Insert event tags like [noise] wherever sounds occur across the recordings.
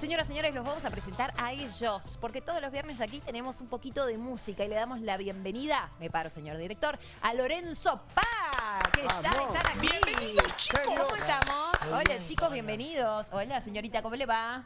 Señoras, señores, los vamos a presentar a ellos, porque todos los viernes aquí tenemos un poquito de música y le damos la bienvenida, me paro, señor director, a Lorenzo Paz, que ya están aquí. Bienvenidos, chicos. ¿Cómo estamos? Hola, chicos, bienvenidos. Hola, señorita, ¿cómo le va?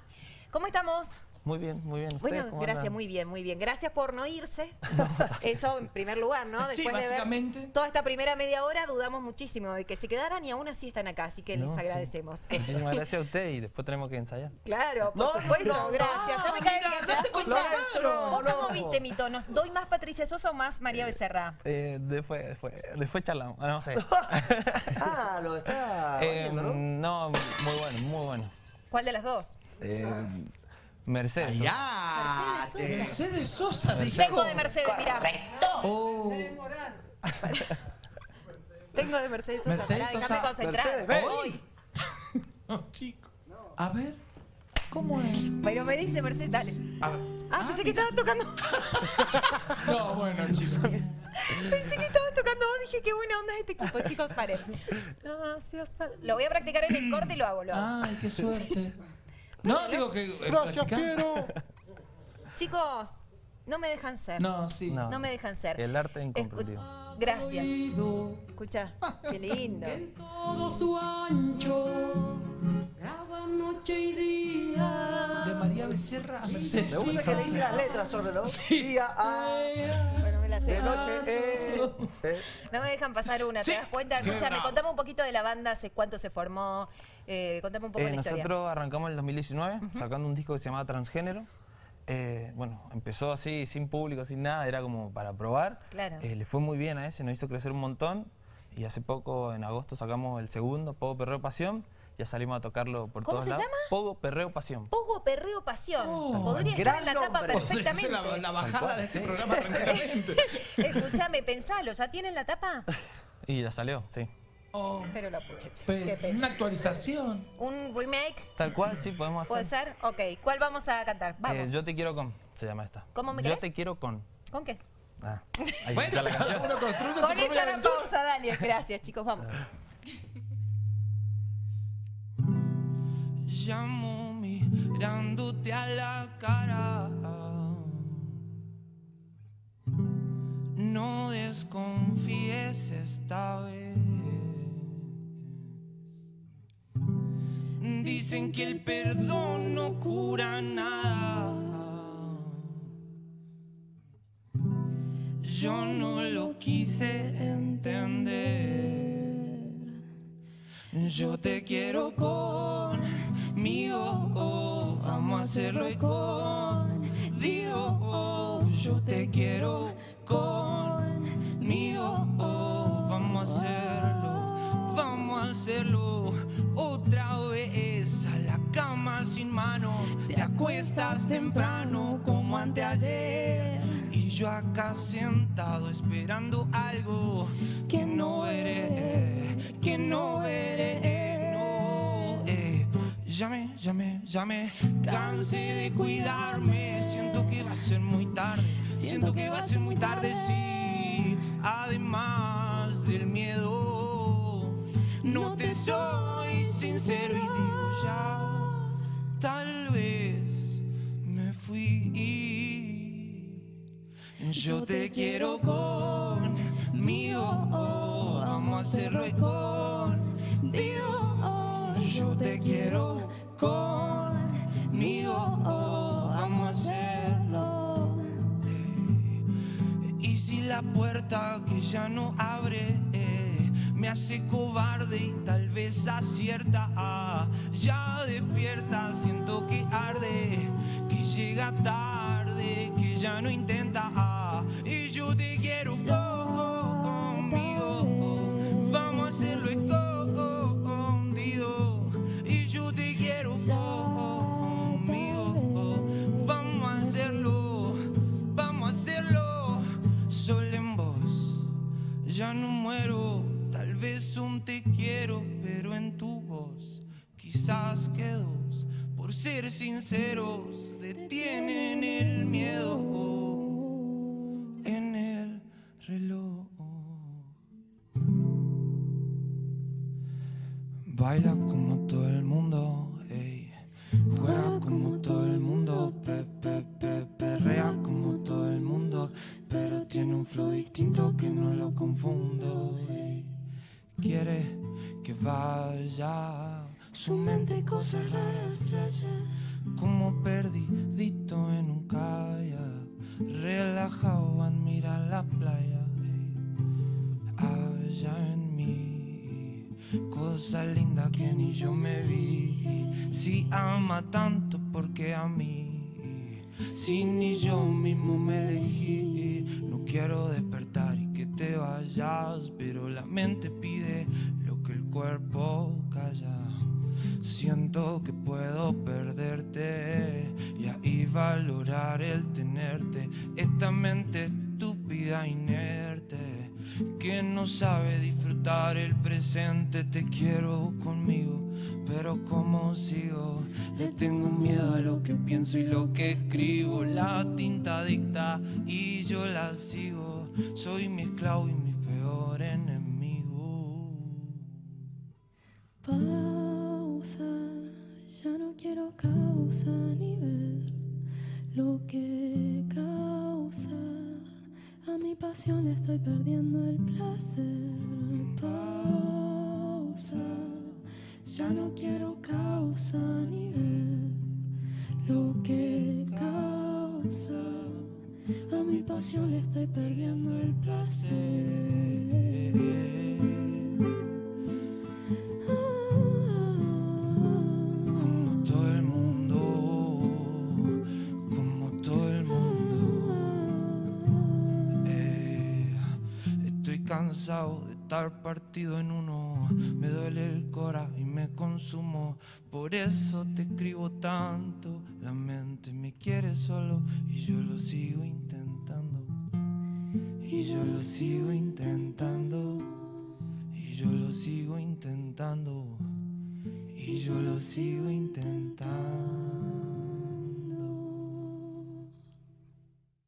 ¿Cómo estamos? Muy bien, muy bien. Bueno, ¿Ustedes cómo gracias, andan? muy bien, muy bien. Gracias por no irse. [laughs] Eso en primer lugar, ¿no? Sí, de ver básicamente. toda esta primera media hora dudamos muchísimo de que se quedaran y aún así están acá, así que les No, sí. agradecemos. Muchísimas [laughs] gracias a usted y después tenemos que ensayar. Claro, por No, supuesto, no, gracias. no, Ya me cae mira, ya ¿te. ¿Vos ¿Cómo viste mi tono? ¿Doy más Patricia Sosa o más María Becerra? Eh, después, después, después charlamos. Ah, No sé. [laughs] Ah, lo está Eh, viendo, ¿no? no, muy bueno, muy bueno. ¿Cuál de las dos? Eh, Mercedes. Ya, Mercedes Sosa dijo. Tengo de Mercedes, mira. Oh, [laughs] Tengo de Mercedes Sosa. Mercedes Sosa. concentrar. Mercedes. Voy. [laughs] no, chico. A ver, ¿cómo es? Pero me dice Mercedes, dale. A ver. Ah, pensé que estaba tocando. [laughs] No, bueno, chicos. Pensé que estaba tocando vos. Dije, qué buena onda es este equipo. Chicos, paren. Gracias. Lo voy a practicar en el corte y lo hago. Lo hago. Ay, qué suerte. No, digo que. eh, Gracias, quiero. [laughs] Chicos, no me dejan ser. No, sí. No. No me dejan ser. El arte Escu- incomprendido. Gracias. Escucha, qué lindo. todo su ancho, graba noche y día. De María Becerra a Mercedes Me gusta que Sosa. le dice las letras sobre los día a Bueno, me la sé. de noche. Eh, eh. No me dejan pasar una, ¿te Sí. das cuenta? Escúchame, bravo. contame un poquito de la banda, hace cuánto se formó, eh, contame un poco Eh, la historia. nosotros arrancamos en el 2019 sacando un disco que se llamaba Transgénero. Eh, bueno, empezó así, sin público, sin nada, era como para probar. Claro. Eh, le fue muy bien a ese, nos hizo crecer un montón. Y hace poco, en agosto, sacamos el segundo, Pogo Perreo Pasión. Ya salimos a tocarlo por ¿Cómo todos se lados. llama? Pogo Perreo Pasión. Pogo, perreo, pasión. Oh, Podría estar en la tapa perfectamente. la, la bajada cual, de este sí. programa tranquilamente. [laughs] Escúchame, pensalo, ¿ya tienen la tapa? Y ya salió, sí. Oh, Pero la pucha, che, pe- qué pena. una actualización. ¿Un remake? Tal cual, sí, podemos hacer. ¿Puede ser? Ok, ¿cuál vamos a cantar? Vamos. Eh, yo te quiero con, se llama esta. ¿Cómo me Yo querés? te quiero con. ¿Con qué? Ah, ahí Bueno, la cada canción. uno construye su Con propia esa la pausa, dale. Gracias, chicos, vamos. llamo mirándote a la cara. No desconfíes esta vez. Dicen que el perdón no cura nada. Yo no lo quise entender. Yo te quiero conmigo, vamos a hacerlo y contigo. oh, yo te quiero conmigo, vamos a hacerlo, vamos a hacerlo manos, te acuestas temprano como anteayer. Y yo acá sentado esperando algo que no veré, que no veré, no. eh. Ya me, ya me, ya me cansé de cuidarme. Siento que va a ser muy tarde, siento que va a ser muy tarde, sí. Además del miedo, no te soy sincero y tal vez me fui. Yo te quiero conmigo, oh, vamos a hacerlo y contigo. oh, Yo te quiero conmigo, oh, vamos a hacerlo. Y si la puerta que ya no abre me hace cobarde y tal vez acierta, ah, ya despierta, siento que arde, que llega tarde, que ya no intenta, ah, y yo te quiero co- conmigo, oh, vamos a hacerlo escondido, y yo te quiero conmigo, oh, vamos a hacerlo, vamos a hacerlo solo en vos. Ya no muero, vez un te quiero, pero en tu voz quizás que dos, por ser sinceros, detienen el miedo en el reloj. Baila como todo el mundo, su mente cosas raras flashea. Como perdidito en un kayak, relajado admira la playa. ey. Allá en mí, cosa linda que ni yo me vi. Si ama tanto, porque a mí? Si ni yo mismo me elegí, no quiero despertar y que te vayas, pero la mente pide lo que el cuerpo calla. Siento que puedo perderte y ahí valorar el tenerte. Esta mente estúpida, inerte, que no sabe disfrutar el presente. Te quiero conmigo, pero como sigo, le tengo miedo a lo que pienso y lo que escribo. La tinta dicta y yo la sigo. Soy mi esclavo y mi peor enemigo. Ni ver lo que causa. A mi pasión le estoy perdiendo el placer. Pausa, ya no quiero causa ni ver lo que causa. A mi pasión le estoy perdiendo cansado de estar partido en uno. Me duele el cora y me consumo. Por eso te escribo tanto. La mente me quiere solo y yo lo sigo intentando. Y yo lo sigo intentando. Y yo lo sigo intentando. Y yo lo sigo intentando.